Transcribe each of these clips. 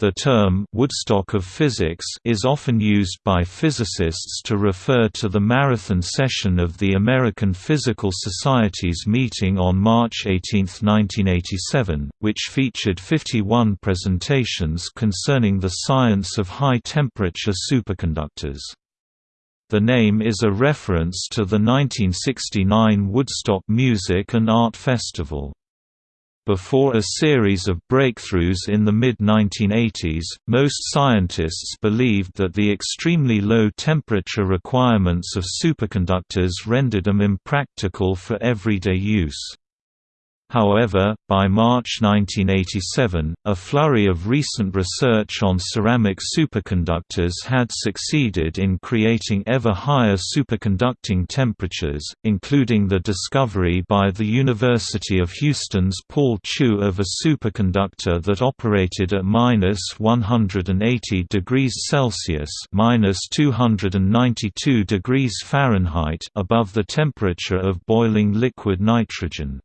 The term Woodstock of Physics is often used by physicists to refer to the marathon session of the American Physical Society's meeting on March 18, 1987, which featured 51 presentations concerning the science of high-temperature superconductors. The name is a reference to the 1969 Woodstock Music and Art Festival. Before a series of breakthroughs in the mid-1980s, most scientists believed that the extremely low temperature requirements of superconductors rendered them impractical for everyday use. However, by March 1987, a flurry of recent research on ceramic superconductors had succeeded in creating ever higher superconducting temperatures, including the discovery by the University of Houston's Paul Chu of a superconductor that operated at minus 180 degrees Celsius minus 292 degrees Fahrenheit above the temperature of boiling liquid nitrogen.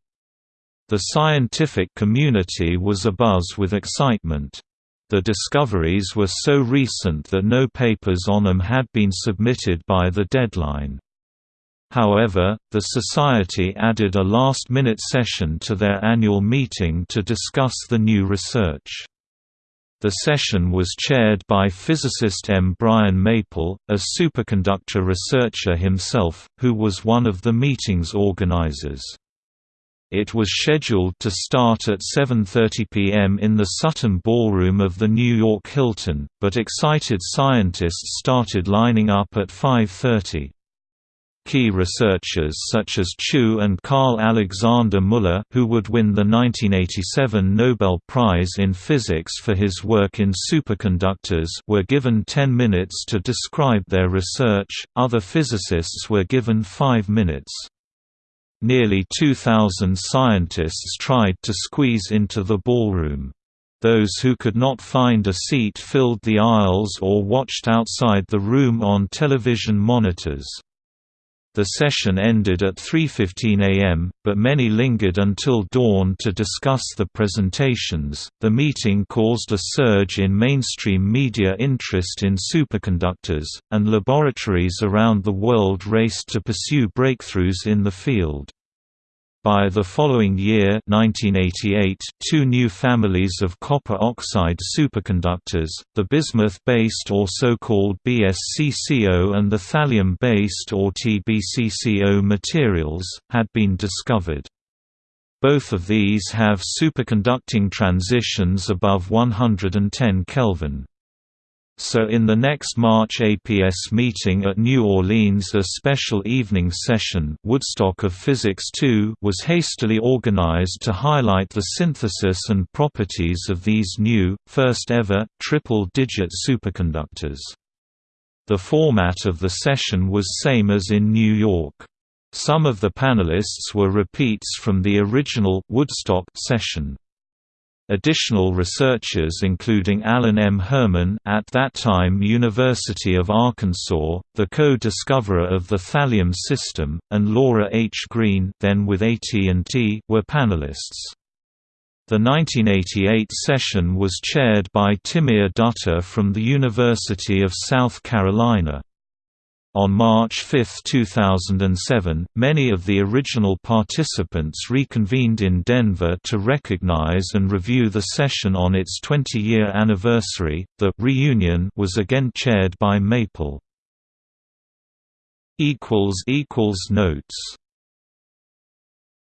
The scientific community was abuzz with excitement. The discoveries were so recent that no papers on them had been submitted by the deadline. However, the Society added a last-minute session to their annual meeting to discuss the new research. The session was chaired by physicist M. Brian Maple, a superconductor researcher himself, who was one of the meeting's organizers. It was scheduled to start at 7.30 p.m. in the Sutton Ballroom of the New York Hilton, but excited scientists started lining up at 5.30. Key researchers such as Chu and Karl Alexander Muller who would win the 1987 Nobel Prize in Physics for his work in superconductors were given 10 minutes to describe their research, other physicists were given 5 minutes. Nearly 2,000 scientists tried to squeeze into the ballroom. Those who could not find a seat filled the aisles or watched outside the room on television monitors. The session ended at 3:15 a.m., but many lingered until dawn to discuss the presentations. The meeting caused a surge in mainstream media interest in superconductors, and laboratories around the world raced to pursue breakthroughs in the field. By the following year 1988, two new families of copper oxide superconductors, the bismuth-based or so-called BSCCO and the thallium-based or TBCCO materials, had been discovered. Both of these have superconducting transitions above 110 Kelvin. So in the next March APS meeting at New Orleans a special evening session Woodstock of Physics II was hastily organized to highlight the synthesis and properties of these new, first-ever, triple-digit superconductors. The format of the session was same as in New York. Some of the panelists were repeats from the original Woodstock session. Additional researchers including Allen M. Hermann at that time University of Arkansas, the co-discoverer of the thallium system, and Laura H. Greene then with AT&T were panelists. The 1988 session was chaired by Timir Datta from the University of South Carolina. On March 5, 2007, many of the original participants reconvened in Denver to recognize and review the session on its 20-year anniversary. The reunion was again chaired by Maple. notes